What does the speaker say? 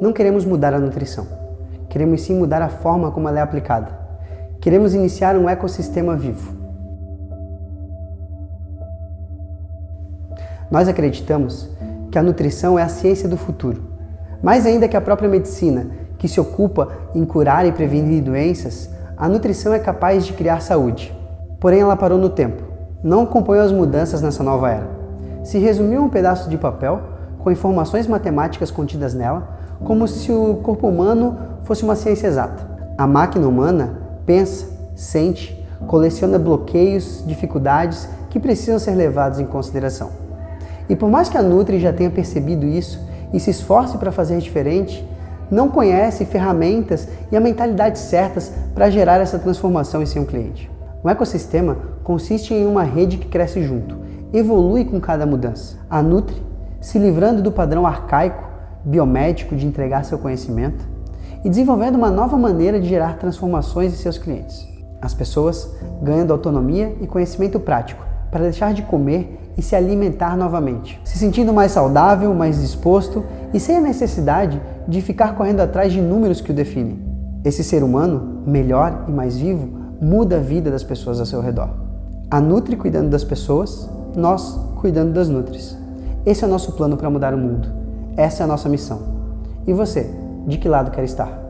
Não queremos mudar a nutrição. Queremos sim mudar a forma como ela é aplicada. Queremos iniciar um ecossistema vivo. Nós acreditamos que a nutrição é a ciência do futuro. Mais ainda que a própria medicina, que se ocupa em curar e prevenir doenças, a nutrição é capaz de criar saúde. Porém, ela parou no tempo. Não acompanhou as mudanças nessa nova era. Se resumiu um pedaço de papel com informações matemáticas contidas nela, como se o corpo humano fosse uma ciência exata. A máquina humana pensa, sente, coleciona bloqueios, dificuldades que precisam ser levados em consideração. E por mais que a Nutri já tenha percebido isso e se esforce para fazer diferente, não conhece ferramentas e a mentalidade certas para gerar essa transformação em seu cliente. Um ecossistema consiste em uma rede que cresce junto, evolui com cada mudança. A Nutri, se livrando do padrão arcaico, biomédico de entregar seu conhecimento e desenvolvendo uma nova maneira de gerar transformações em seus clientes. As pessoas ganhando autonomia e conhecimento prático para deixar de comer e se alimentar novamente, se sentindo mais saudável, mais disposto e sem a necessidade de ficar correndo atrás de números que o definem. Esse ser humano, melhor e mais vivo, muda a vida das pessoas ao seu redor. A Nutri cuidando das pessoas, nós cuidando das Nutris. Esse é o nosso plano para mudar o mundo. Essa é a nossa missão. E você, de que lado quer estar?